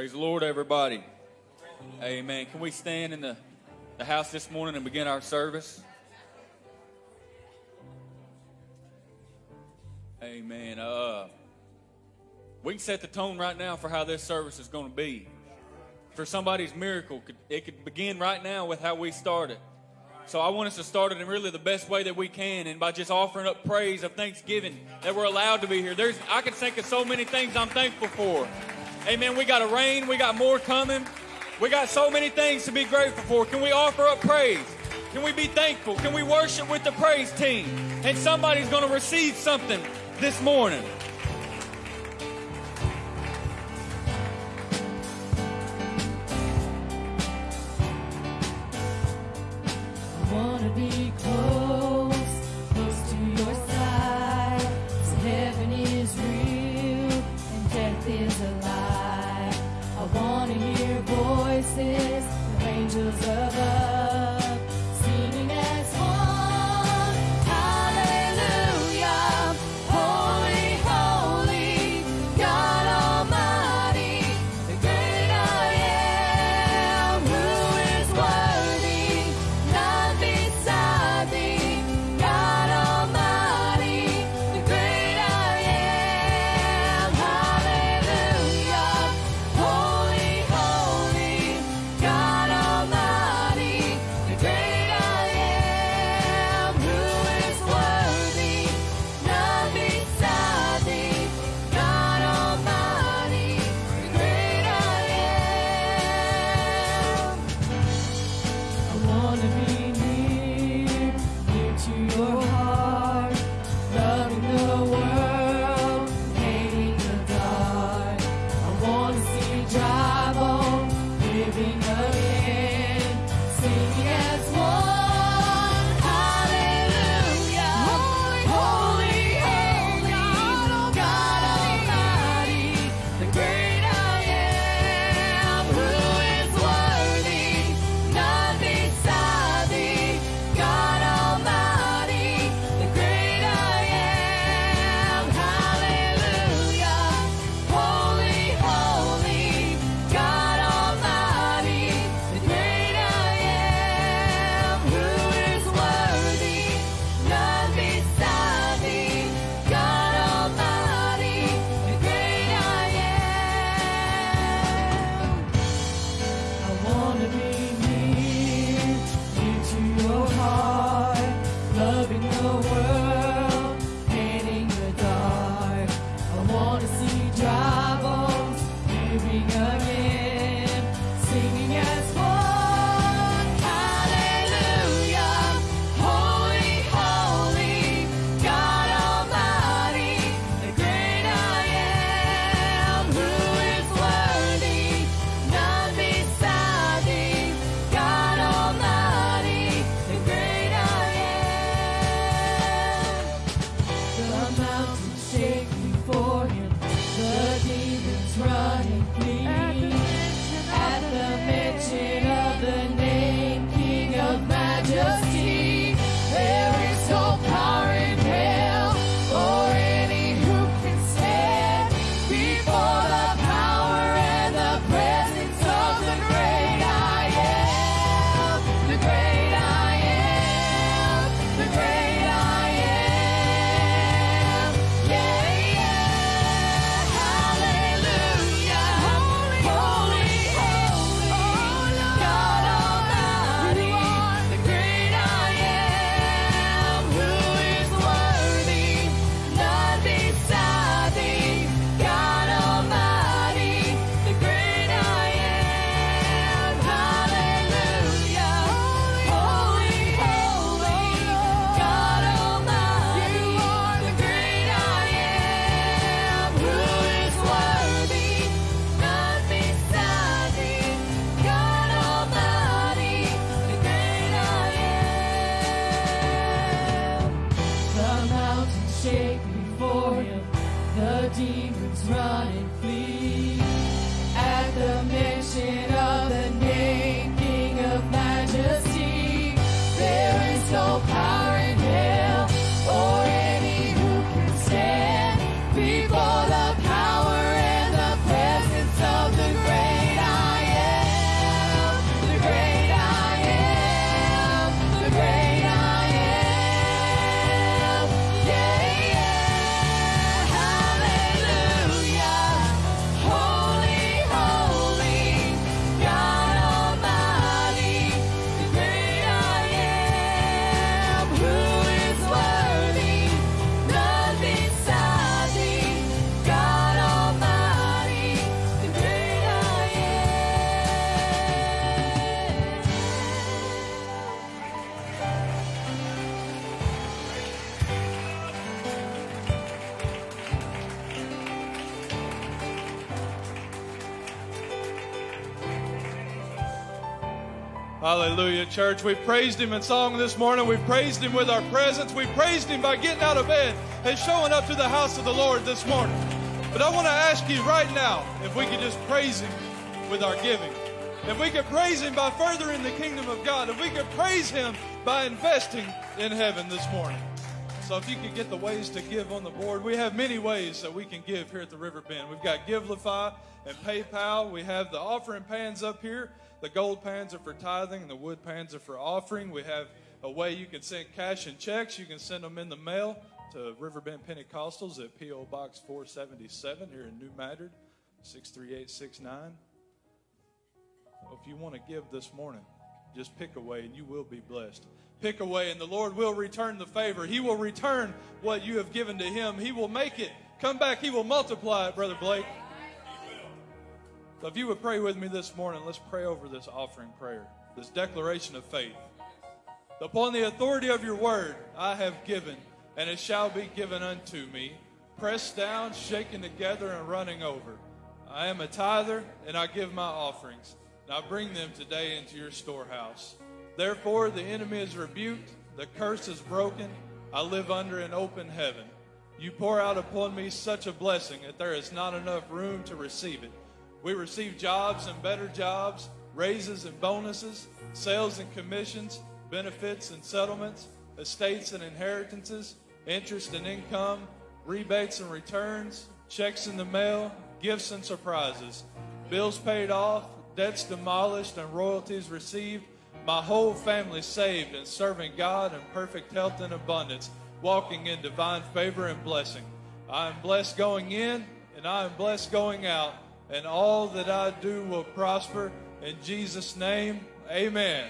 Praise the Lord, everybody. Amen. Can we stand in the, the house this morning and begin our service? Amen. Uh, we can set the tone right now for how this service is going to be. For somebody's miracle, it could begin right now with how we started. So I want us to start it in really the best way that we can, and by just offering up praise of thanksgiving that we're allowed to be here. There's I can think of so many things I'm thankful for. Amen. We got a rain. We got more coming. We got so many things to be grateful for. Can we offer up praise? Can we be thankful? Can we worship with the praise team? And somebody's going to receive something this morning. Hallelujah, church. We praised him in song this morning. We praised him with our presence. We praised him by getting out of bed and showing up to the house of the Lord this morning. But I want to ask you right now if we could just praise him with our giving. If we could praise him by furthering the kingdom of God. If we could praise him by investing in heaven this morning. So if you could get the ways to give on the board, we have many ways that we can give here at the River Bend. We've got Givelify and PayPal. We have the offering pans up here. The gold pans are for tithing, and the wood pans are for offering. We have a way you can send cash and checks. You can send them in the mail to Riverbend Pentecostals at P.O. Box 477 here in New Madrid, 63869. If you want to give this morning, just pick away and you will be blessed. Pick away and the Lord will return the favor. He will return what you have given to Him. He will make it come back. He will multiply it, Brother Blake. So if you would pray with me this morning, let's pray over this offering prayer, this declaration of faith. Upon the authority of your word, I have given, and it shall be given unto me, pressed down, shaken together, and running over. I am a tither, and I give my offerings, and I bring them today into your storehouse. Therefore, the enemy is rebuked, the curse is broken. I live under an open heaven. You pour out upon me such a blessing that there is not enough room to receive it. We receive jobs and better jobs, raises and bonuses, sales and commissions, benefits and settlements, estates and inheritances, interest and income, rebates and returns, checks in the mail, gifts and surprises, bills paid off, debts demolished, and royalties received. My whole family saved and serving God in perfect health and abundance, walking in divine favor and blessing. I am blessed going in, and I am blessed going out and all that I do will prosper. In Jesus' name, amen.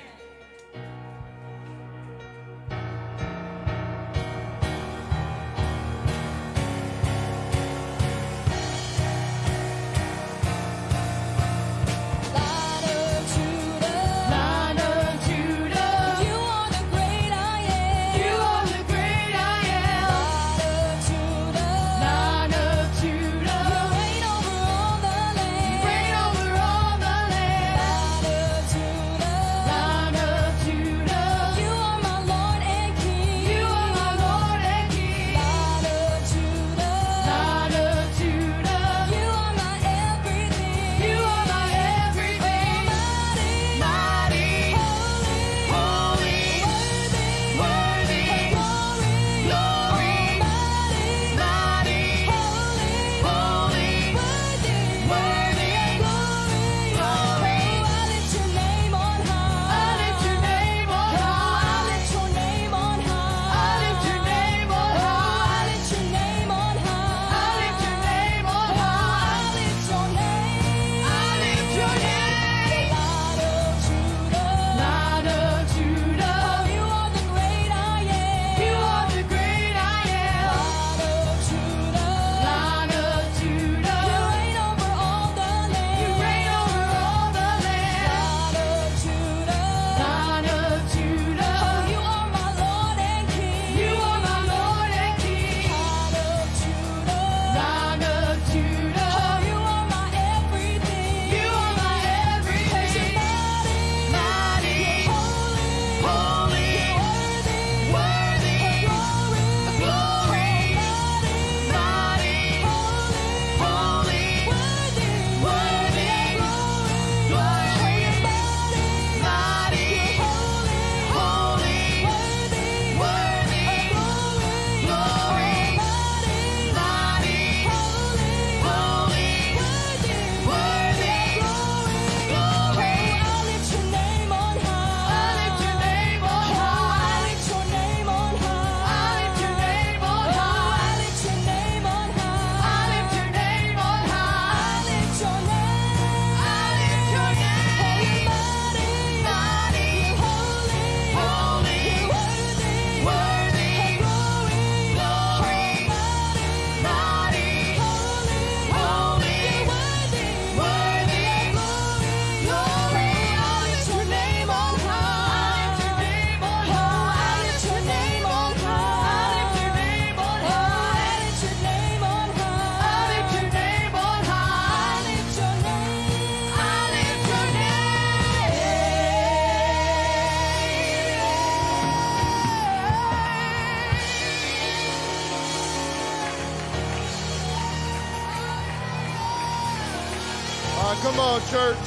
Church.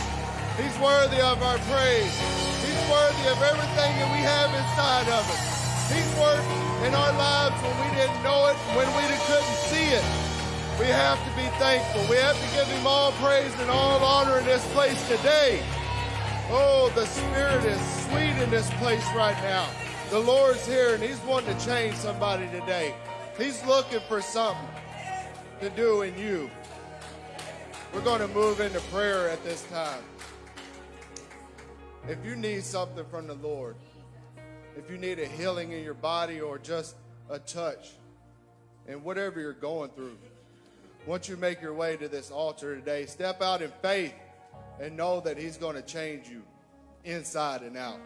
He's worthy of our praise. He's worthy of everything that we have inside of us. He's worked in our lives when we didn't know it, when we couldn't see it. We have to be thankful. We have to give him all praise and all honor in this place today. Oh, the Spirit is sweet in this place right now. The Lord's here and He's wanting to change somebody today. He's looking for something to do in you. We're going to move into prayer at this time. If you need something from the Lord, if you need a healing in your body or just a touch, and whatever you're going through, once you make your way to this altar today, step out in faith and know that He's going to change you inside and out.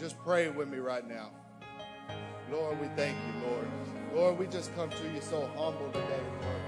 Just pray with me right now. Lord, we thank you, Lord. Lord, we just come to you so humble today, Lord.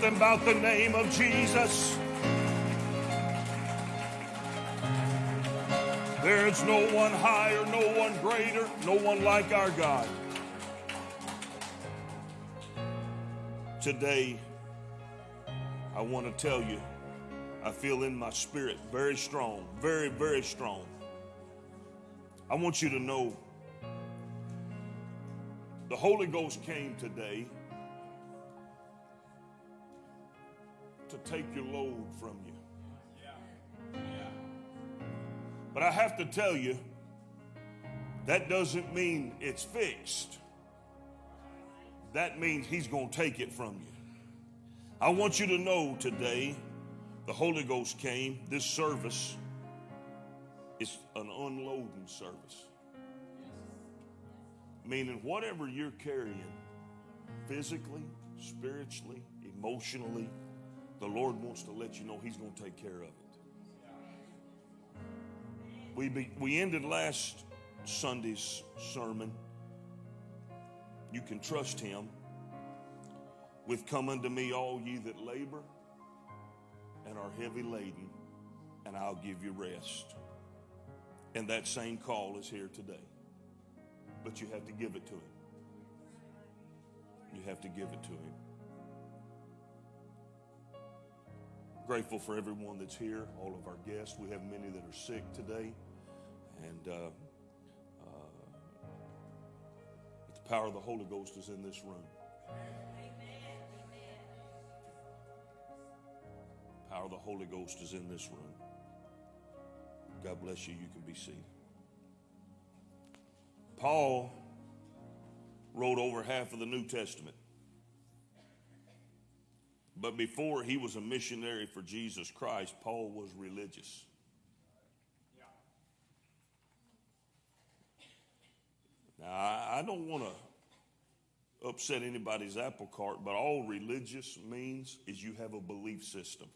Something about the name of Jesus. There's no one higher, no one greater, no one like our God. Today, I want to tell you, I feel in my spirit very strong, very, very strong. I want you to know the Holy Ghost came today to take your load from you. But I have to tell you, that doesn't mean it's fixed. That means He's going to take it from you. I want you to know today, the Holy Ghost came. This service is an unloading service. Meaning, whatever you're carrying, physically, spiritually, emotionally, the Lord wants to let you know He's going to take care of it. We, be, we ended last Sunday's sermon. You can trust him with come unto me all ye that labor and are heavy laden and I'll give you rest. And that same call is here today. But you have to give it to him. You have to give it to him. Grateful for everyone that's here, all of our guests. We have many that are sick today. And uh, uh, the power of the Holy Ghost is in this room. Power of the Holy Ghost is in this room. God bless you. You can be seated. Paul wrote over half of the New Testament. But before he was a missionary for Jesus Christ, Paul was religious. Now, I, don't want to upset anybody's apple cart, but all religious means is you have a belief system.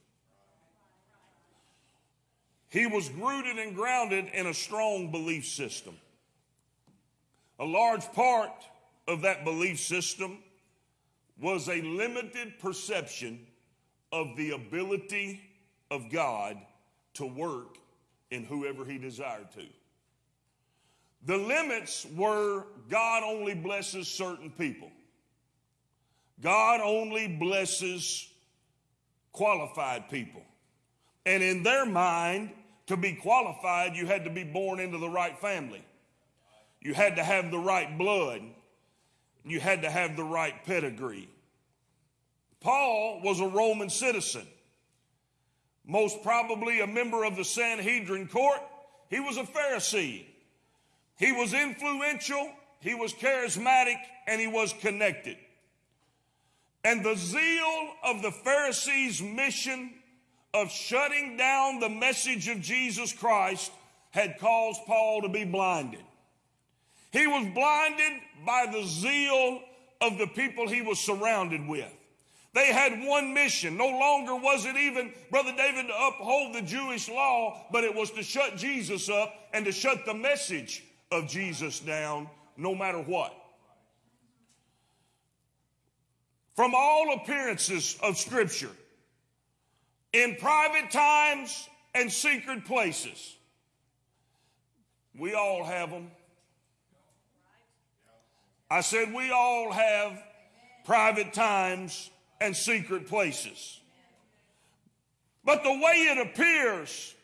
He was rooted and grounded in a strong belief system. A large part of that belief system was a limited perception of the ability of God to work in whoever he desired to. The limits were God only blesses certain people. God only blesses qualified people. And in their mind, to be qualified, you had to be born into the right family. You had to have the right blood. You had to have the right pedigree. Paul was a Roman citizen, most probably a member of the Sanhedrin court. He was a Pharisee. He was influential, he was charismatic, and he was connected. And the zeal of the Pharisees' mission of shutting down the message of Jesus Christ had caused Paul to be blinded. He was blinded by the zeal of the people he was surrounded with. They had one mission. No longer was it even, Brother David, to uphold the Jewish law, but it was to shut Jesus up and to shut the message of Jesus down no matter what. From all appearances of Scripture, in private times and secret places, we all have them. I said, we all have private times and secret places. But the way it appears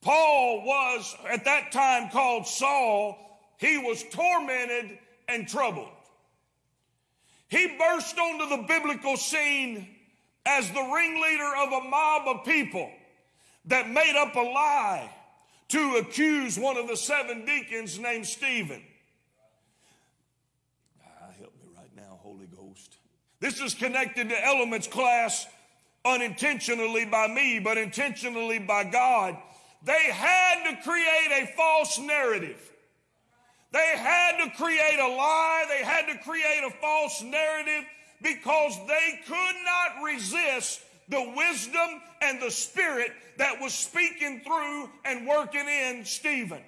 Paul was at that time called Saul. He was tormented and troubled. He burst onto the biblical scene as the ringleader of a mob of people that made up a lie to accuse one of the seven deacons named Stephen. Ah, help me right now, Holy Ghost. This is connected to elements class unintentionally by me, but intentionally by God they had to create a false narrative. They had to create a lie. They had to create a false narrative because they could not resist the wisdom and the spirit that was speaking through and working in Stephen.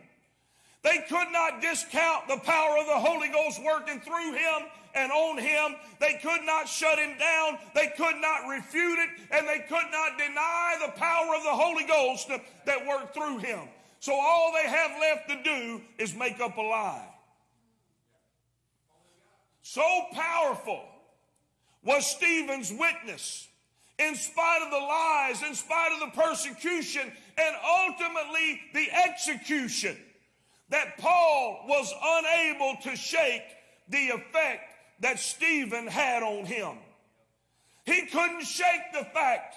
They could not discount the power of the Holy Ghost working through him and on him. They could not shut him down. They could not refute it, and they could not deny the power of the Holy Ghost that worked through him. So all they have left to do is make up a lie. So powerful was Stephen's witness in spite of the lies, in spite of the persecution, and ultimately the execution, that Paul was unable to shake the effect that Stephen had on him. He couldn't shake the fact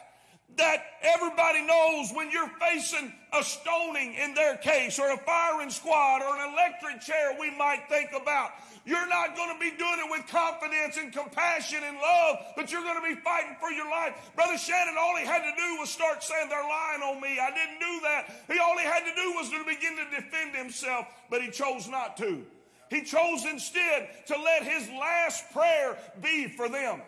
that everybody knows when you're facing a stoning in their case, or a firing squad, or an electric chair we might think about. You're not going to be doing it with confidence and compassion and love, but you're going to be fighting for your life. Brother Shannon, all he had to do was start saying, They're lying on me. I didn't do that. He, all he had to do was to begin to defend himself, but he chose not to. He chose instead to let his last prayer be for them.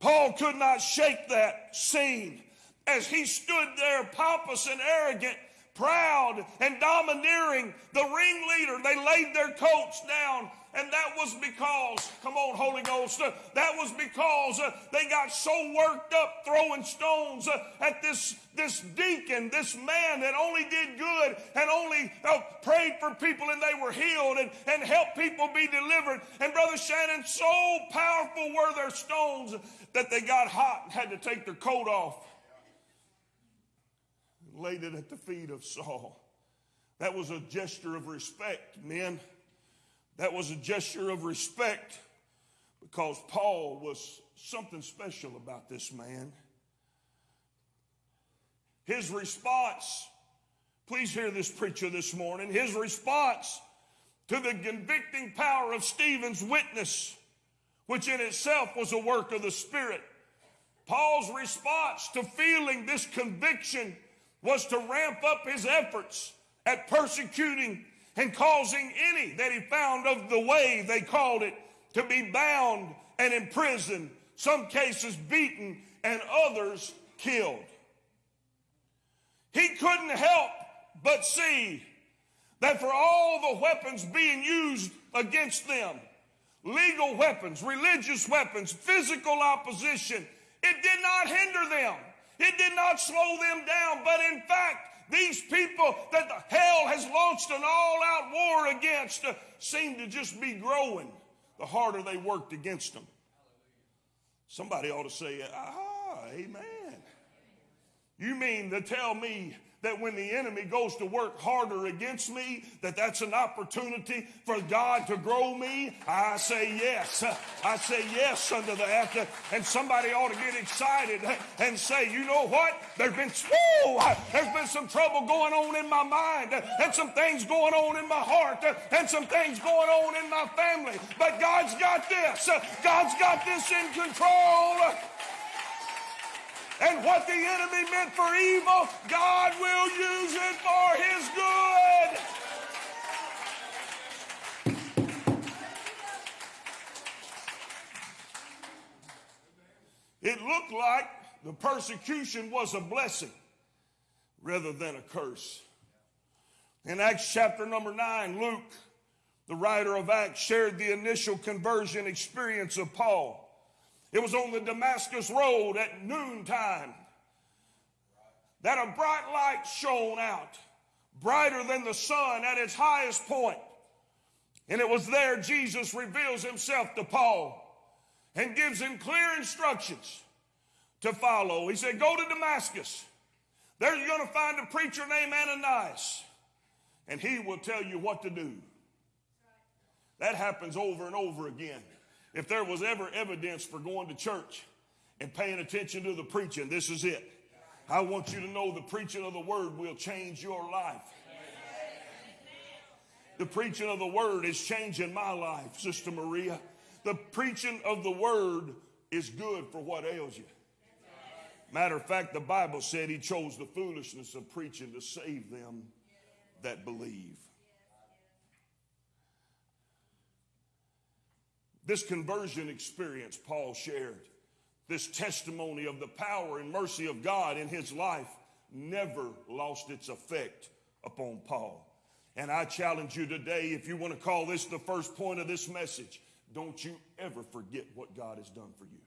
Paul could not shake that scene as he stood there pompous and arrogant proud and domineering, the ringleader. They laid their coats down. And that was because, come on, Holy Ghost, uh, that was because uh, they got so worked up throwing stones uh, at this, this deacon, this man that only did good and only uh, prayed for people and they were healed and, and helped people be delivered. And Brother Shannon, so powerful were their stones that they got hot and had to take their coat off laid it at the feet of Saul. That was a gesture of respect, men. That was a gesture of respect because Paul was something special about this man. His response, please hear this preacher this morning, his response to the convicting power of Stephen's witness, which in itself was a work of the Spirit. Paul's response to feeling this conviction was to ramp up his efforts at persecuting and causing any that he found of the way, they called it, to be bound and imprisoned, some cases beaten, and others killed. He couldn't help but see that for all the weapons being used against them, legal weapons, religious weapons, physical opposition, it did not hinder them. It did not slow them down, but in fact, these people that the hell has launched an all out war against uh, seem to just be growing the harder they worked against them. Somebody ought to say, ah, amen. You mean to tell me that when the enemy goes to work harder against me, that that's an opportunity for God to grow me? I say yes. I say yes unto that. And somebody ought to get excited and say, you know what? There's been, whoo, there's been some trouble going on in my mind and some things going on in my heart and some things going on in my family. But God's got this. God's got this in control. And what the enemy meant for evil, God will use it for his good. It looked like the persecution was a blessing rather than a curse. In Acts chapter number 9, Luke, the writer of Acts, shared the initial conversion experience of Paul. It was on the Damascus Road at noontime that a bright light shone out, brighter than the sun at its highest point. And it was there Jesus reveals himself to Paul and gives him clear instructions to follow. He said, Go to Damascus. There you're going to find a preacher named Ananias, and he will tell you what to do. That happens over and over again. If there was ever evidence for going to church and paying attention to the preaching, this is it. I want you to know the preaching of the word will change your life. The preaching of the word is changing my life, Sister Maria. The preaching of the word is good for what ails you. Matter of fact, the Bible said he chose the foolishness of preaching to save them that believe. This conversion experience Paul shared, this testimony of the power and mercy of God in his life, never lost its effect upon Paul. And I challenge you today, if you want to call this the first point of this message, don't you ever forget what God has done for you.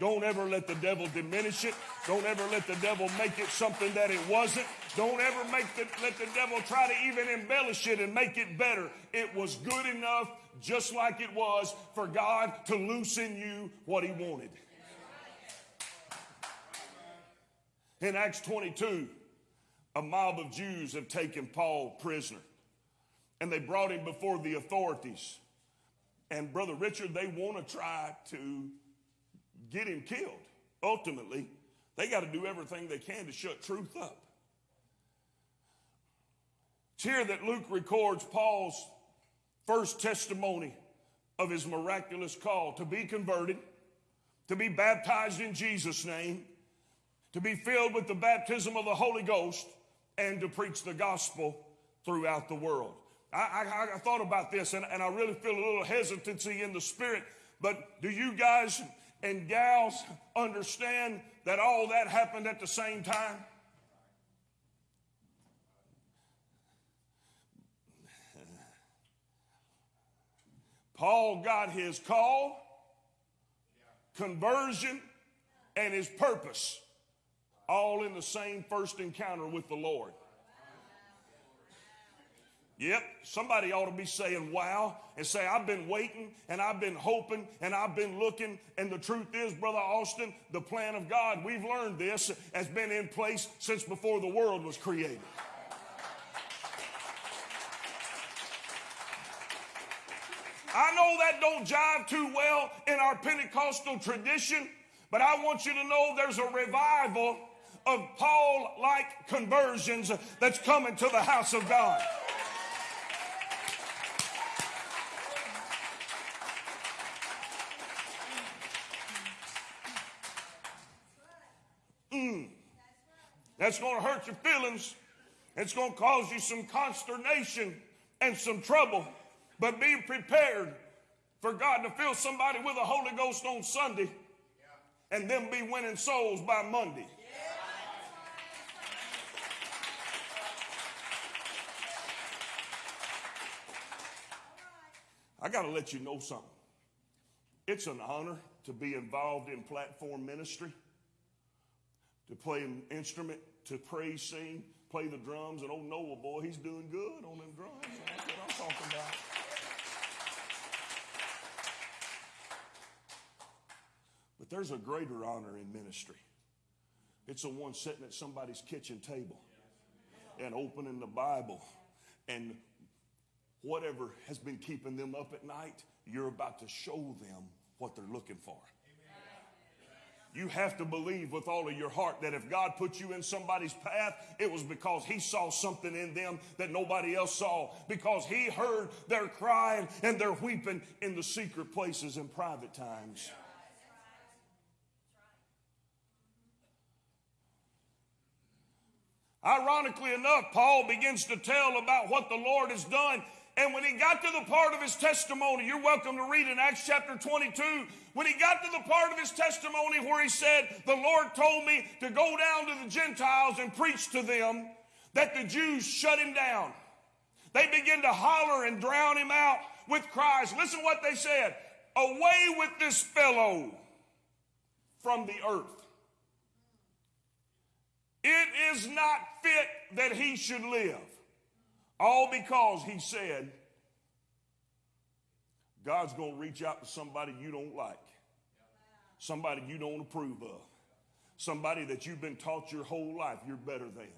Don't ever let the devil diminish it. Don't ever let the devil make it something that it wasn't. Don't ever make the, let the devil try to even embellish it and make it better. It was good enough, just like it was, for God to loosen you what he wanted. In Acts 22, a mob of Jews have taken Paul prisoner and they brought him before the authorities. And Brother Richard, they want to try to get him killed. Ultimately, they got to do everything they can to shut truth up. It's here that Luke records Paul's first testimony of his miraculous call to be converted, to be baptized in Jesus' name, to be filled with the baptism of the Holy Ghost, and to preach the gospel throughout the world. I, I, I thought about this and, and I really feel a little hesitancy in the spirit, but do you guys and gals understand that all that happened at the same time? Paul got his call, conversion, and his purpose all in the same first encounter with the Lord. Yep, somebody ought to be saying wow and say, I've been waiting and I've been hoping and I've been looking. And the truth is, Brother Austin, the plan of God, we've learned this, has been in place since before the world was created. I know that don't jive too well in our Pentecostal tradition, but I want you to know there's a revival of Paul like conversions that's coming to the house of God. That's going to hurt your feelings. It's going to cause you some consternation and some trouble. But be prepared for God to fill somebody with the Holy Ghost on Sunday and them be winning souls by Monday. I got to let you know something. It's an honor to be involved in platform ministry to play an instrument, to praise, sing, play the drums. And old Noah, boy, he's doing good on them drums. That's what I'm talking about. But there's a greater honor in ministry. It's the one sitting at somebody's kitchen table and opening the Bible and whatever has been keeping them up at night, you're about to show them what they're looking for. You have to believe with all of your heart that if God put you in somebody's path, it was because He saw something in them that nobody else saw. Because He heard their crying and their weeping in the secret places and private times. Ironically enough, Paul begins to tell about what the Lord has done and when he got to the part of his testimony, you're welcome to read in Acts chapter 22. When he got to the part of his testimony where he said, The Lord told me to go down to the Gentiles and preach to them, that the Jews shut him down. They began to holler and drown him out with cries. Listen what they said Away with this fellow from the earth. It is not fit that he should live. All because he said, God's going to reach out to somebody you don't like, somebody you don't approve of, somebody that you've been taught your whole life you're better than.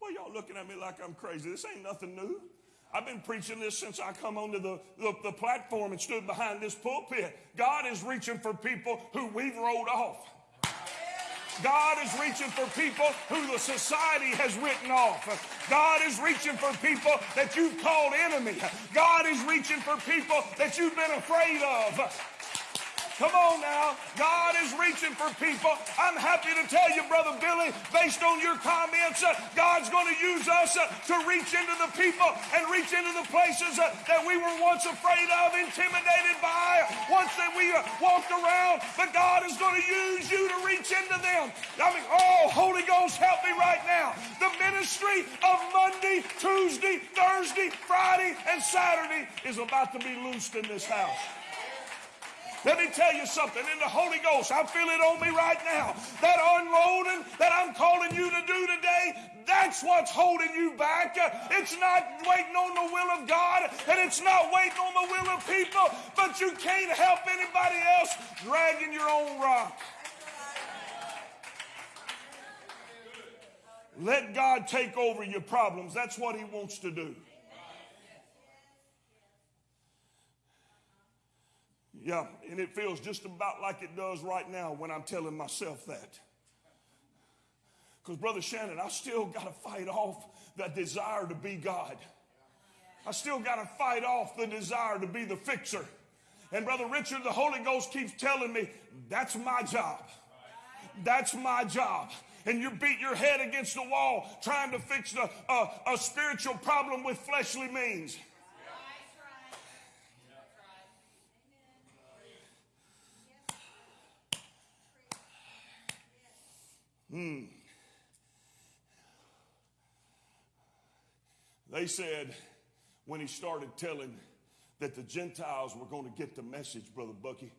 Well, y'all looking at me like I'm crazy. This ain't nothing new. I've been preaching this since I come onto the, the, the platform and stood behind this pulpit. God is reaching for people who we've rolled off. God is reaching for people who the society has written off. God is reaching for people that you've called enemy. God is reaching for people that you've been afraid of. Come on now. God is reaching for people. I'm happy to tell you, Brother Billy, based on your comments, uh, God's going to use us uh, to reach into the people and reach into the places uh, that we were once afraid of, intimidated by, once that we walked around. But God is going to use you to reach into them. I mean, oh, Holy Ghost, help me right now. The ministry of Monday, Tuesday, Thursday, Friday, and Saturday is about to be loosed in this house. Let me tell you something. In the Holy Ghost, I feel it on me right now. That unloading that I'm calling you to do today, that's what's holding you back. It's not waiting on the will of God, and it's not waiting on the will of people, but you can't help anybody else dragging your own rock. Let God take over your problems. That's what He wants to do. Yeah, and it feels just about like it does right now when I'm telling myself that. Because, Brother Shannon, I still got to fight off that desire to be God. I still got to fight off the desire to be the fixer. And, Brother Richard, the Holy Ghost keeps telling me, that's my job. That's my job. And you beat your head against the wall trying to fix a, a, uh, a spiritual problem with fleshly means. Hmm. They said when he started telling that the Gentiles were going to get the message, Brother Bucky,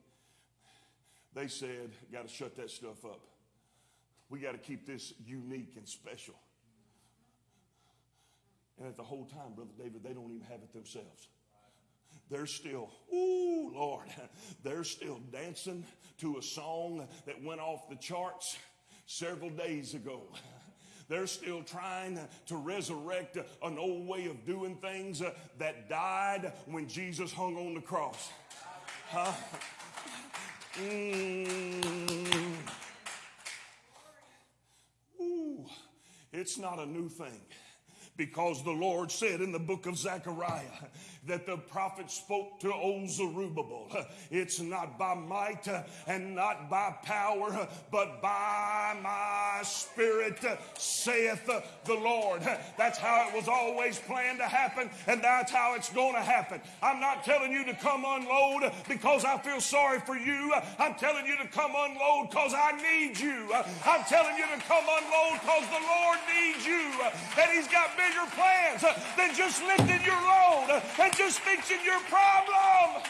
they said, got to shut that stuff up. We got to keep this unique and special. And at the whole time, Brother David, they don't even have it themselves. They're still, ooh, Lord, they're still dancing to a song that went off the charts several days ago. They're still trying to resurrect an old way of doing things that died when Jesus hung on the cross. Huh? Mm. Ooh, it's not a new thing because the Lord said in the book of Zechariah that the prophet spoke to old Zerubbabel. It's not by might and not by power, but by my spirit, saith the Lord. That's how it was always planned to happen, and that's how it's going to happen. I'm not telling you to come unload because I feel sorry for you. I'm telling you to come unload because I need you. I'm telling you to come unload because the Lord needs you. And He's got bigger plans than just lifting your load and just fixing your problem.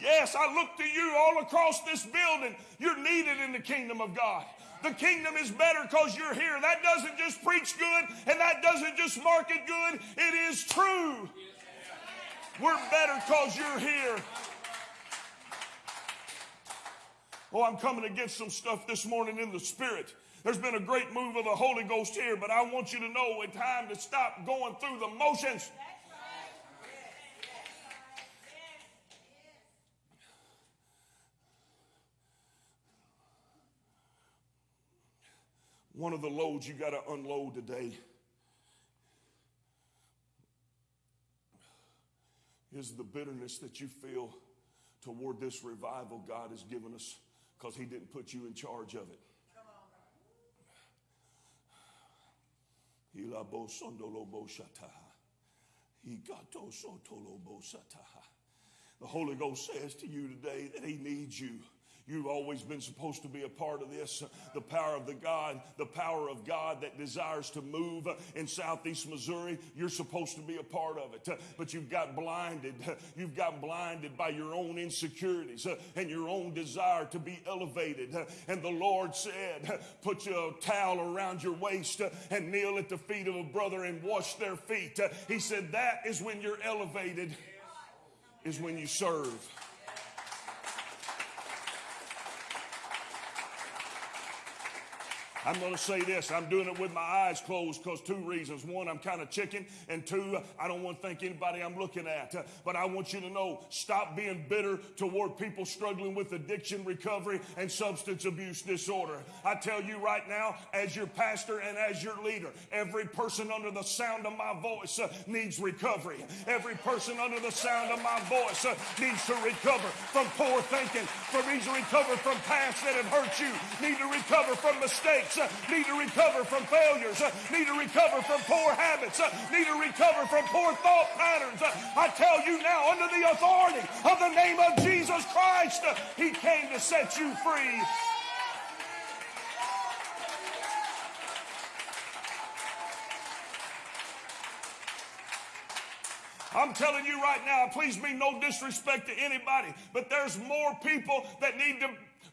Yes, I look to you all across this building. You're needed in the kingdom of God. The kingdom is better because you're here. That doesn't just preach good and that doesn't just market good. It is true. We're better because you're here. Oh, I'm coming against some stuff this morning in the spirit. There's been a great move of the Holy Ghost here, but I want you to know it's time to stop going through the motions. One of the loads you got to unload today is the bitterness that you feel toward this revival God has given us because He didn't put you in charge of it. The Holy Ghost says to you today that He needs you. You've always been supposed to be a part of this. The power of the God, the power of God that desires to move in southeast Missouri, you're supposed to be a part of it. But you've got blinded. You've got blinded by your own insecurities and your own desire to be elevated. And the Lord said, put a towel around your waist and kneel at the feet of a brother and wash their feet. He said, that is when you're elevated, is when you serve. I'm going to say this. I'm doing it with my eyes closed because two reasons. One, I'm kind of chicken, and two, I don't want to thank anybody I'm looking at. But I want you to know stop being bitter toward people struggling with addiction recovery and substance abuse disorder. I tell you right now, as your pastor and as your leader, every person under the sound of my voice uh, needs recovery. Every person under the sound of my voice uh, needs to recover from poor thinking, for needs to recover from past that have hurt you, need to recover from mistakes, uh, need to recover from failures, uh, need to recover from poor habits, uh, need to recover from poor thought patterns. I tell you now, under the authority of the name of Jesus Christ, He came to set you free. I'm telling you right now, please mean no disrespect to anybody, but there's more people that need to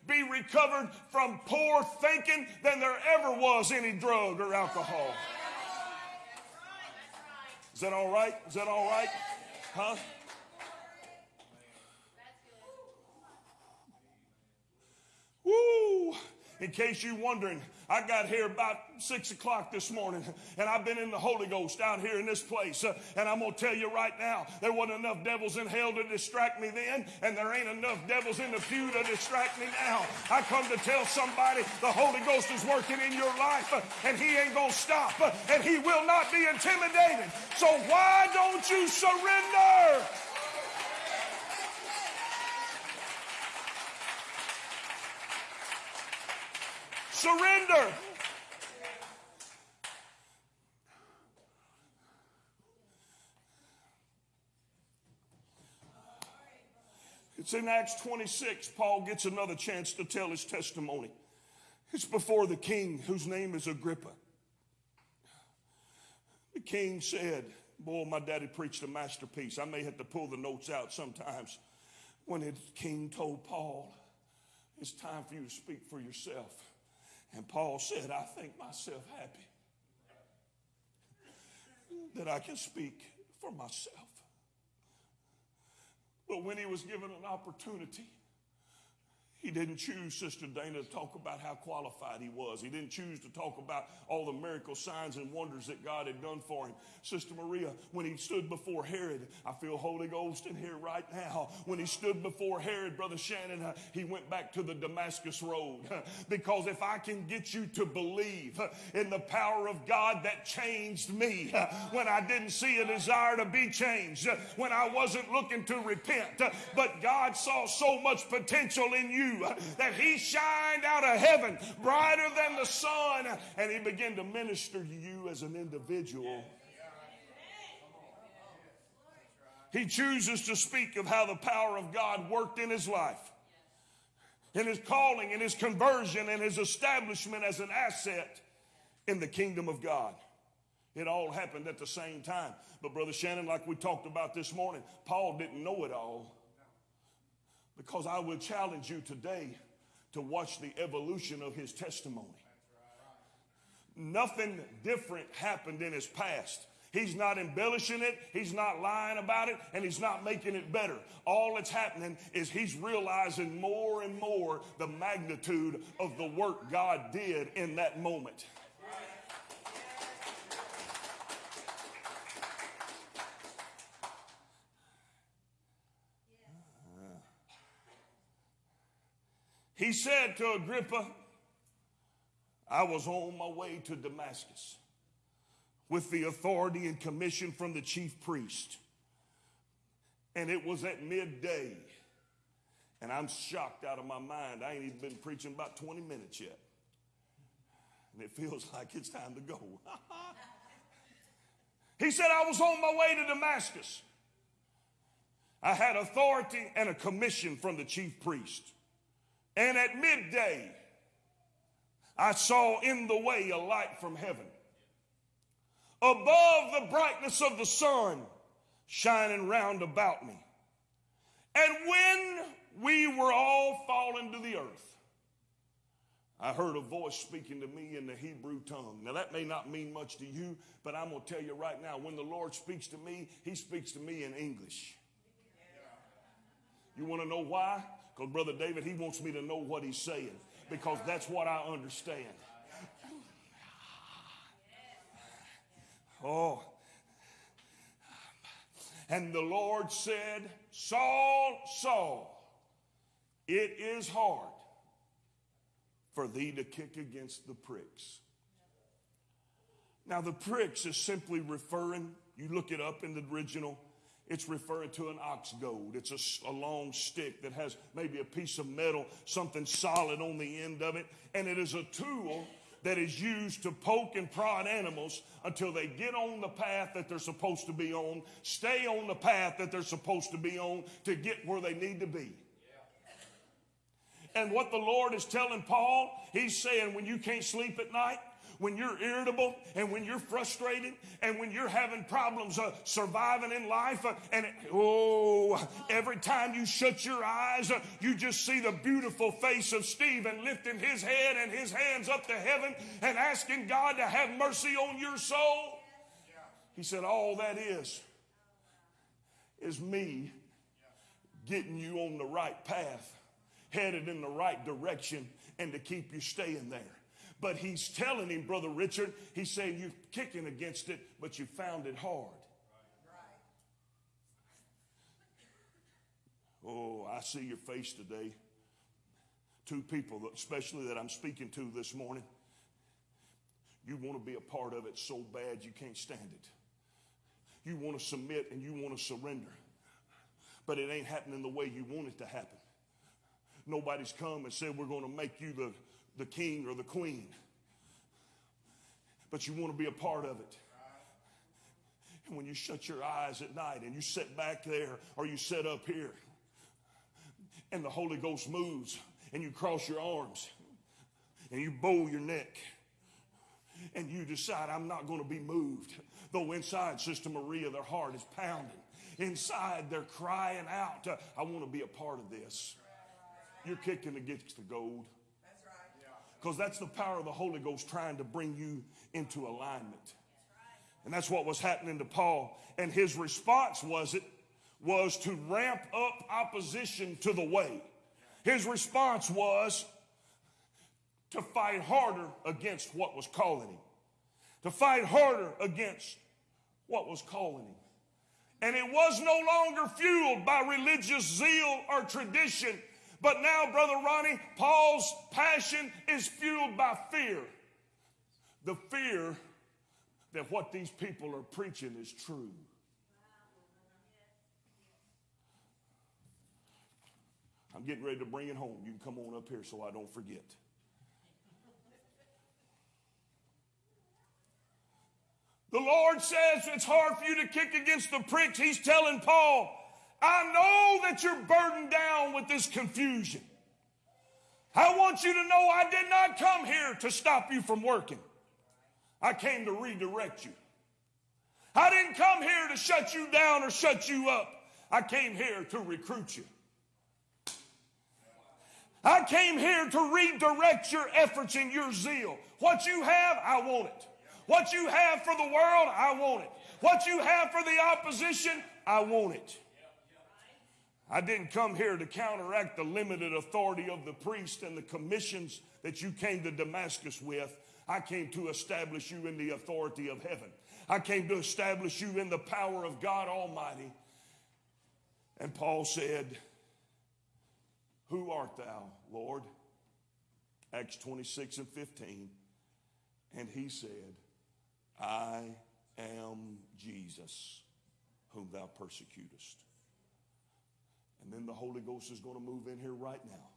be recovered from poor thinking than there ever was any drug or alcohol. Is that all right? Is that all right? Huh? Woo! In case you're wondering, I got here about six o'clock this morning, and I've been in the Holy Ghost out here in this place. Uh, and I'm going to tell you right now, there wasn't enough devils in hell to distract me then, and there ain't enough devils in the pew to distract me now. I come to tell somebody the Holy Ghost is working in your life, uh, and He ain't going to stop, uh, and He will not be intimidated. So why don't you surrender? Surrender. It's in Acts 26. Paul gets another chance to tell his testimony. It's before the king, whose name is Agrippa. The king said, Boy, my daddy preached a masterpiece. I may have to pull the notes out sometimes. When the king told Paul, It's time for you to speak for yourself. And Paul said, I think myself happy that I can speak for myself. But when he was given an opportunity, he didn't choose Sister Dana to talk about how qualified he was. He didn't choose to talk about all the miracle signs and wonders that God had done for him. Sister Maria, when he stood before Herod, I feel Holy Ghost in here right now. When he stood before Herod, Brother Shannon, uh, he went back to the Damascus Road. because if I can get you to believe uh, in the power of God that changed me when I didn't see a desire to be changed, uh, when I wasn't looking to repent, but God saw so much potential in you uh, that he shined out of heaven brighter than the sun and he began to minister to you as an individual. He chooses to speak of how the power of God worked in his life, in his calling, in his conversion, and his establishment as an asset in the kingdom of God. It all happened at the same time. But, Brother Shannon, like we talked about this morning, Paul didn't know it all. Because I will challenge you today to watch the evolution of his testimony. Nothing different happened in his past. He's not embellishing it, he's not lying about it, and he's not making it better. All that's happening is he's realizing more and more the magnitude of the work God did in that moment. He said to Agrippa, I was on my way to Damascus with the authority and commission from the chief priest. And it was at midday. And I'm shocked out of my mind. I ain't even been preaching about 20 minutes yet. And it feels like it's time to go. he said, I was on my way to Damascus. I had authority and a commission from the chief priest. And at midday, I saw in the way a light from heaven. Above the brightness of the sun shining round about me. And when we were all fallen to the earth, I heard a voice speaking to me in the Hebrew tongue. Now, that may not mean much to you, but I'm going to tell you right now when the Lord speaks to me, He speaks to me in English. You want to know why? Because Brother David, he wants me to know what he's saying because that's what I understand. Oh. And the Lord said, Saul, Saul, it is hard for thee to kick against the pricks. Now, the pricks is simply referring, you look it up in the original, it's referring to an ox goad. It's a, a, long stick that has maybe a piece of metal, something solid on the end of it, and it is a tool that is used to poke and prod animals until they get on the path that they're supposed to be on, stay on the path that they're supposed to be on to get where they need to be. And what the Lord is telling Paul, he's saying when you can't sleep at night, when you're irritable and when you're frustrated and when you're having problems uh, surviving in life uh, and it, oh every time you shut your eyes uh, you just see the beautiful face of Stephen lifting his head and his hands up to heaven and asking God to have mercy on your soul. He said all that is is me getting you on the right path headed in the right direction and to keep you staying there but he's telling him, Brother Richard, he's saying, You're kicking against it, but you found it hard. Oh, I see your face today. Two people, especially that I'm speaking to this morning. You want to be a part of it so bad you can't stand it. You want to submit and you want to surrender. But it ain't happening the way you want it to happen. Nobody's come and said, We're going to make you the the king or the queen. But you want to be a part of it. And when you shut your eyes at night and you sit back there or you sit up here and the Holy Ghost moves and you cross your arms and you bow your neck and you decide, I'm not going to be moved. Though inside, Sister Maria, their heart is pounding. Inside, they're crying out, I want to be a part of this. You're kicking against the goad because that's the power of the Holy Ghost trying to bring you into alignment. And that's what was happening to Paul. And his response was it was to ramp up opposition to the way. His response was to fight harder against what was calling him. To fight harder against what was calling him. And it was no longer fueled by religious zeal or tradition. But now, Brother Ronnie, Paul's passion is fueled by fear. The fear that what these people are preaching is true. I'm getting ready to bring it home. You can come on up here so I don't forget. The Lord says it's hard for you to kick against the pricks. He's telling Paul, I know that you're burdened down with this confusion. I want you to know I did not come here to stop you from working. I came to redirect you. I didn't come here to shut you down or shut you up. I came here to recruit you. I came here to redirect your efforts and your zeal. What you have, I want it. What you have for the world, I want it. What you have for the opposition, I want it. I didn't come here to counteract the limited authority of the priest and the commissions that you came to Damascus with. I came to establish you in the authority of heaven. I came to establish you in the power of God Almighty. And Paul said, Who art thou, Lord? Acts 26 and 15. And he said, I am Jesus, whom thou persecutest. And then the Holy Ghost is going to move in here right now.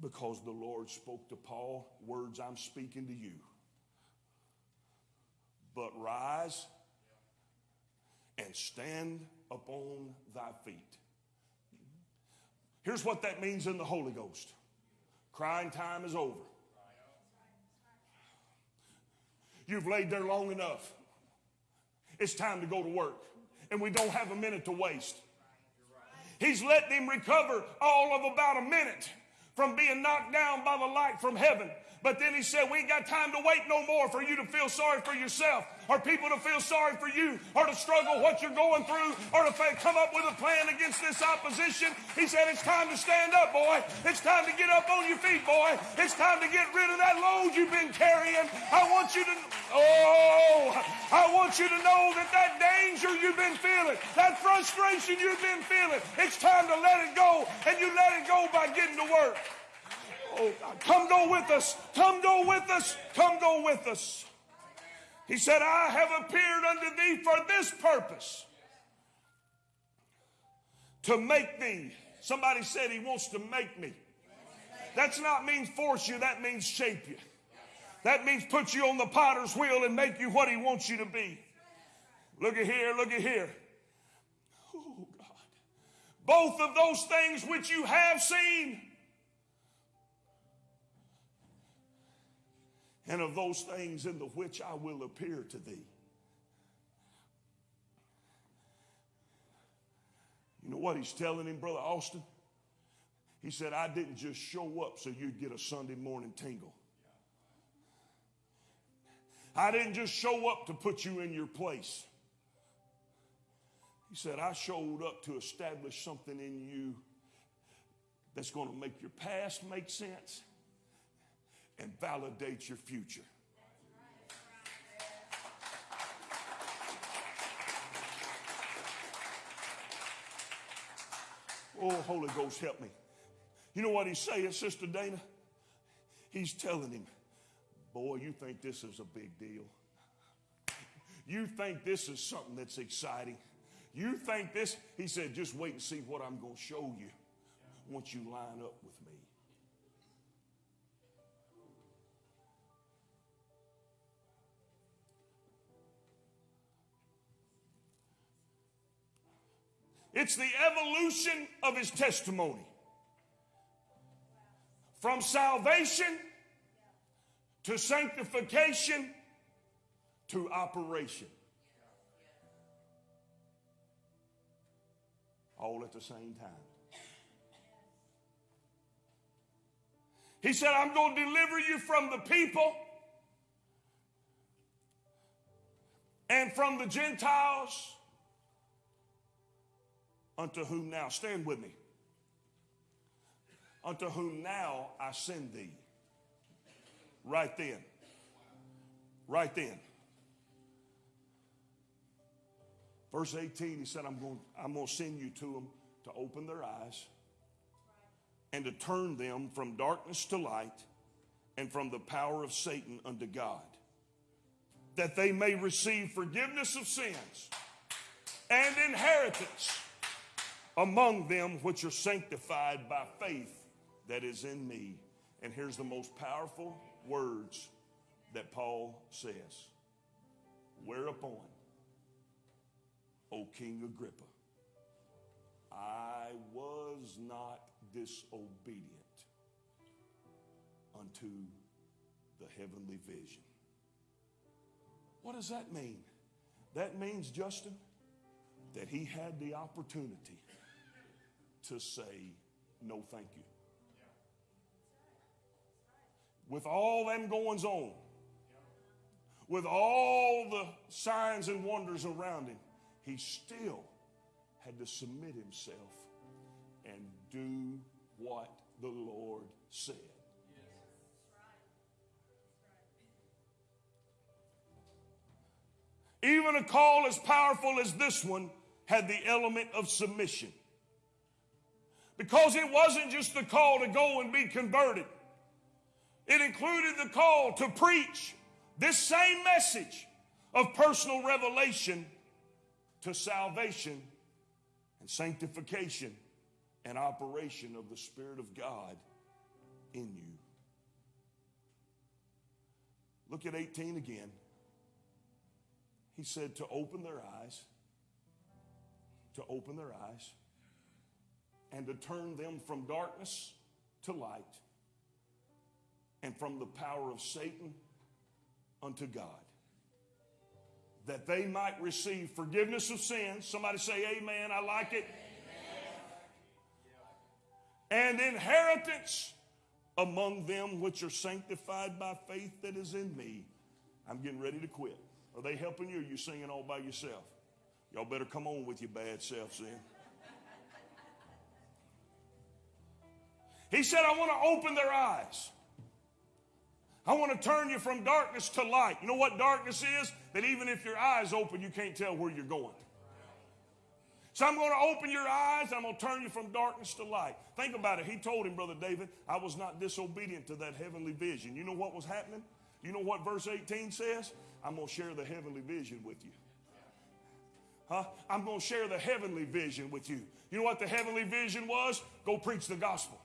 Because the Lord spoke to Paul words I'm speaking to you. But rise and stand upon thy feet. Here's what that means in the Holy Ghost crying time is over. You've laid there long enough. It's time to go to work. And we don't have a minute to waste. He's letting him recover all of about a minute from being knocked down by the light from heaven. But then he said, We ain't got time to wait no more for you to feel sorry for yourself or people to feel sorry for you or to struggle what you're going through or to come up with a plan against this opposition. He said, It's time to stand up, boy. It's time to get up on your feet, boy. It's time to get rid of that load you've been carrying. I want you to, oh, I want you to know that that danger you've been feeling, that frustration you've been feeling, it's time to let it go. And you let it go by getting to work. Oh, God. Come go with us. Come go with us. Come go with us. He said, I have appeared unto thee for this purpose to make thee. Somebody said he wants to make me. That's not means force you, that means shape you. That means put you on the potter's wheel and make you what he wants you to be. Look at here, look at here. Oh, God. Both of those things which you have seen and of those things in the which I will appear to thee. You know what he's telling him, Brother Austin? He said, I didn't just show up so you'd get a Sunday morning tingle. I didn't just show up to put you in your place. He said, I showed up to establish something in you that's going to make your past make sense and validate your future. Oh, Holy Ghost, help me. You know what he's saying, Sister Dana? He's telling him, Boy, you think this is a big deal. You think this is something that's exciting. You think this, he said, just wait and see what I'm going to show you once you line up with me. It's the evolution of his testimony. From salvation to sanctification to operation. All at the same time. He said, I'm going to deliver you from the people and from the Gentiles unto whom now, stand with me, unto whom now I send thee. Right then. Right then. Verse 18, he said, I'm going, I'm going to send you to them to open their eyes and to turn them from darkness to light and from the power of Satan unto God, that they may receive forgiveness of sins and inheritance among them which are sanctified by faith that is in me. And here's the most powerful words that Paul says Whereupon, O King Agrippa, I was not disobedient unto the heavenly vision. What does that mean? That means, Justin, that he had the opportunity to say, no, thank you. With all them goings on, with all the signs and wonders around him, he still had to submit himself and do what the Lord said. Even a call as powerful as this one had the element of submission. Because it wasn't just the call to go and be converted, it included the call to preach this same message of personal revelation to salvation and sanctification and operation of the Spirit of God in you. Look at 18 again. He said to open their eyes, to open their eyes and to turn them from darkness to light and from the power of Satan unto God. That they might receive forgiveness of sins. Somebody say, Amen. I like it. And inheritance among them which are sanctified by faith that is in me. I'm getting ready to quit. Are they helping you or are you singing all by yourself? Y'all better come on with your bad selves then. He said, I want to open their eyes. I want to turn you from darkness to light. You know what darkness is? That even if your eyes open, you can't tell where you're going. So I'm going to open your eyes. I'm going to turn you from darkness to light. Think about it. He told him, Brother David, I was not disobedient to that heavenly vision. You know what was happening? You know what verse 18 says? I'm going to share the heavenly vision with you. Huh? I'm going to share the heavenly vision with you. You know what the heavenly vision was? Go preach the gospel.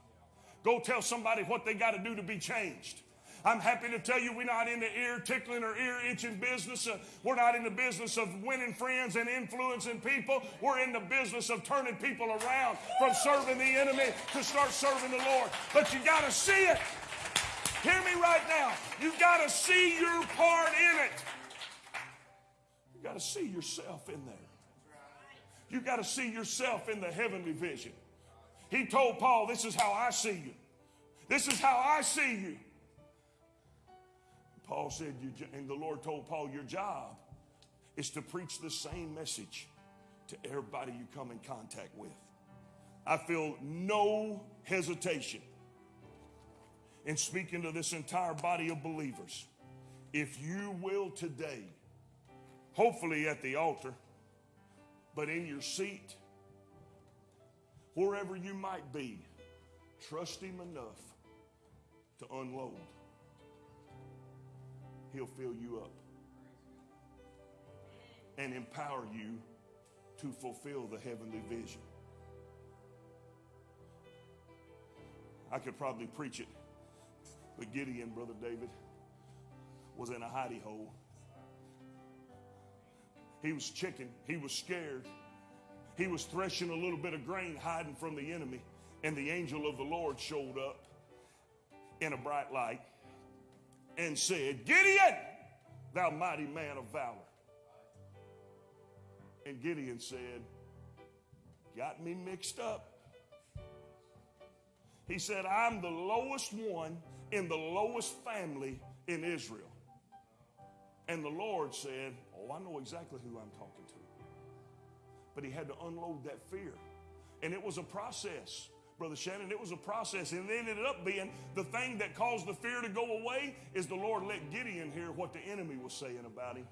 Go tell somebody what they got to do to be changed. I'm happy to tell you we're not in the ear tickling or ear itching business. Uh, we're not in the business of winning friends and influencing people. We're in the business of turning people around from serving the enemy to start serving the Lord. But you got to see it. Hear me right now. You got to see your part in it. You got to see yourself in there. You got to see yourself in the heavenly vision. He told Paul, This is how I see you. This is how I see you. Paul said, and the Lord told Paul, Your job is to preach the same message to everybody you come in contact with. I feel no hesitation in speaking to this entire body of believers. If you will today, hopefully at the altar, but in your seat, wherever you might be, trust Him enough to unload. He'll fill you up and empower you to fulfill the heavenly vision. I could probably preach it, but Gideon, Brother David, was in a hidey hole. He was chicken, he was scared. He was threshing a little bit of grain, hiding from the enemy, and the angel of the Lord showed up in a bright light and said, Gideon, thou mighty man of valor. And Gideon said, Got me mixed up. He said, I'm the lowest one in the lowest family in Israel. And the Lord said, Oh, I know exactly who I'm talking. But he had to unload that fear. And it was a process. Brother Shannon, it was a process. And it ended up being the thing that caused the fear to go away is the Lord let Gideon hear what the enemy was saying about him.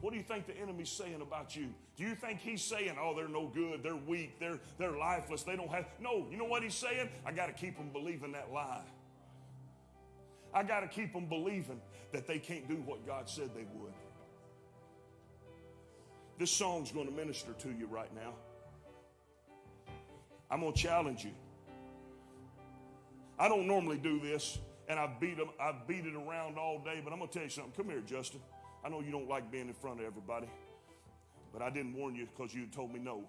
What do you think the enemy's saying about you? Do you think he's saying, oh, they're no good, they're weak, they're, they're lifeless, they don't have. No, you know what he's saying? I got to keep them believing that lie. I got to keep them believing that they can't do what God said they would. This song's going to minister to you right now. I'm going to challenge you. I don't normally do this, and I've beat them, I beat it around all day, but I'm going to tell you something. Come here, Justin. I know you don't like being in front of everybody, but I didn't warn you because you told me no.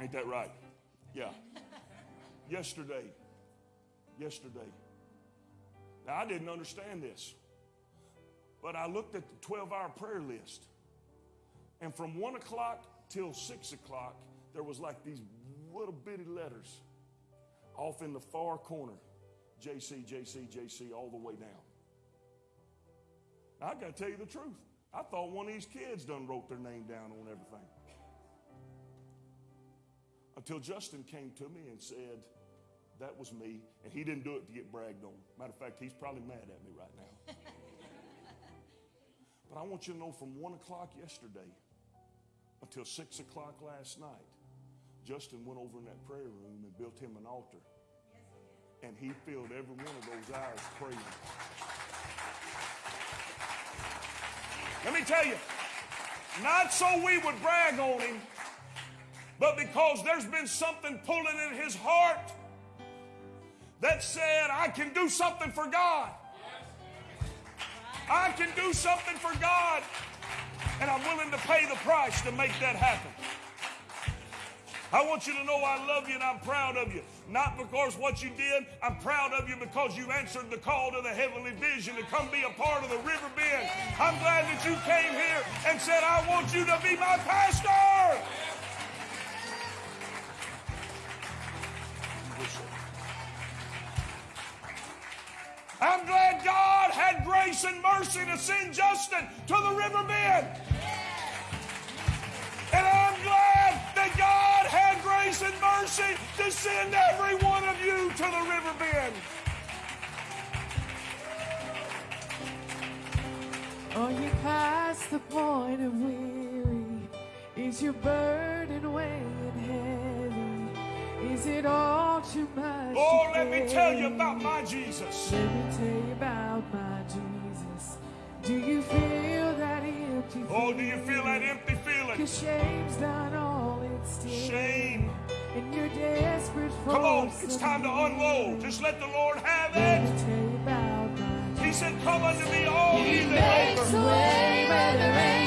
Ain't that right? Yeah. Yesterday, yesterday. Now, I didn't understand this, but I looked at the 12 hour prayer list, and from 1 o'clock till 6 o'clock, there was like these little bitty letters off in the far corner JC, JC, JC, all the way down. Now, I got to tell you the truth. I thought one of these kids done wrote their name down on everything. Until Justin came to me and said, That was me. And he didn't do it to get bragged on. Matter of fact, he's probably mad at me right now. but I want you to know from 1 o'clock yesterday until 6 o'clock last night, Justin went over in that prayer room and built him an altar. And he filled every one of those hours praying. Let me tell you, not so we would brag on him, but because there's been something pulling in his heart that said, I can do something for God. I can do something for God, and I'm willing to pay the price to make that happen. I want you to know I love you and I'm proud of you. Not because what you did, I'm proud of you because you answered the call to the heavenly vision to come be a part of the river bend. I'm glad that you came here and said, I want you to be my pastor. I'm glad God had grace and mercy to send Justin to the river bend. And I'm glad that God had grace and mercy to send every one of you to the river bend. Are you past the point of weary? Is your burden weighing heavy? Is it all? Oh, let me tell you about my Jesus. Let me tell you about my Jesus. Do you feel that empty Oh, do you feel that empty feeling? Cause shame's not all it's still. Shame. And you're desperate for Come on, it's time to unload. Just let the Lord have it. He said, Come unto me, all ye that labor.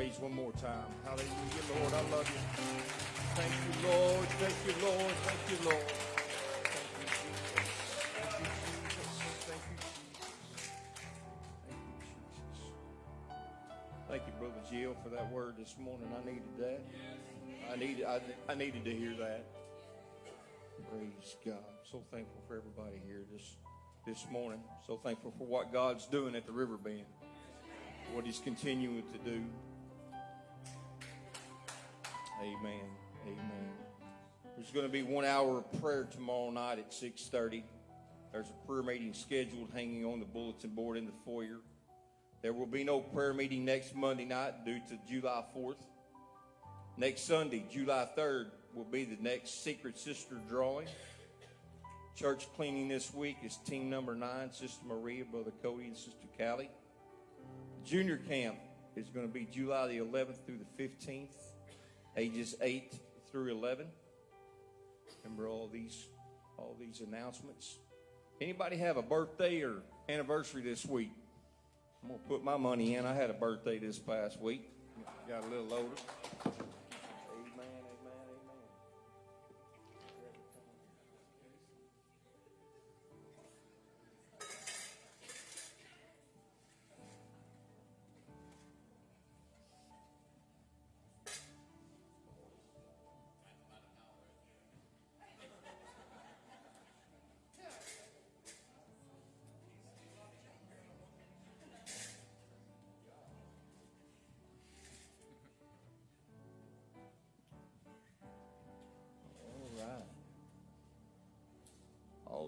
Praise one more time. Hallelujah, Lord. I love you. Thank you, Lord. Thank you, Lord. Thank you, Lord. Thank you, Brother Jill, for that word this morning. I needed that. I needed, I, I needed to hear that. Praise God. So thankful for everybody here this this morning. So thankful for what God's doing at the river bend. What He's continuing to do. Amen. Amen. There's going to be one hour of prayer tomorrow night at 6:30. There's a prayer meeting scheduled hanging on the bulletin board in the foyer. There will be no prayer meeting next Monday night due to July 4th. Next Sunday, July 3rd, will be the next Secret Sister drawing. Church cleaning this week is team number nine, Sister Maria, Brother Cody, and Sister Callie. Junior camp is going to be July the 11th through the 15th, ages 8 through 11. Remember all these, all these announcements. Anybody have a birthday or anniversary this week? I'm gonna put my money in. I had a birthday this past week. Got a little older.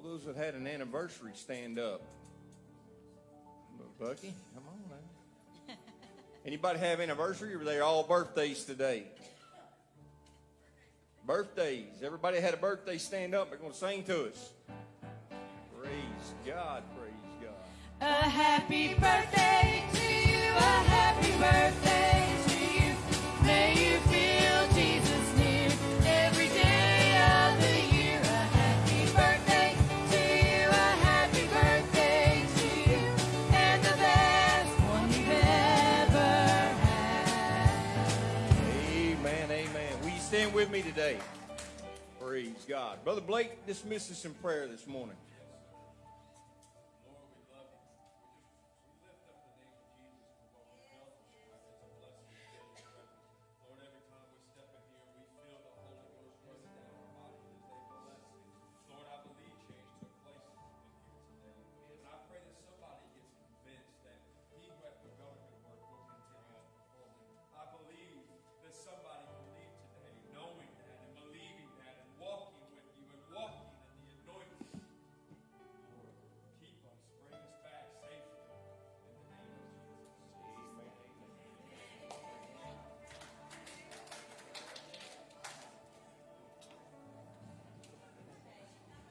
Those that had an anniversary, stand up. Bucky, come on now. Anybody have anniversary, or are they all birthdays today? Birthdays. Everybody had a birthday, stand up. They're going to sing to us. Praise God, praise God. A happy birthday to you, a happy birthday today? Praise God. Brother Blake, dismiss us in prayer this morning.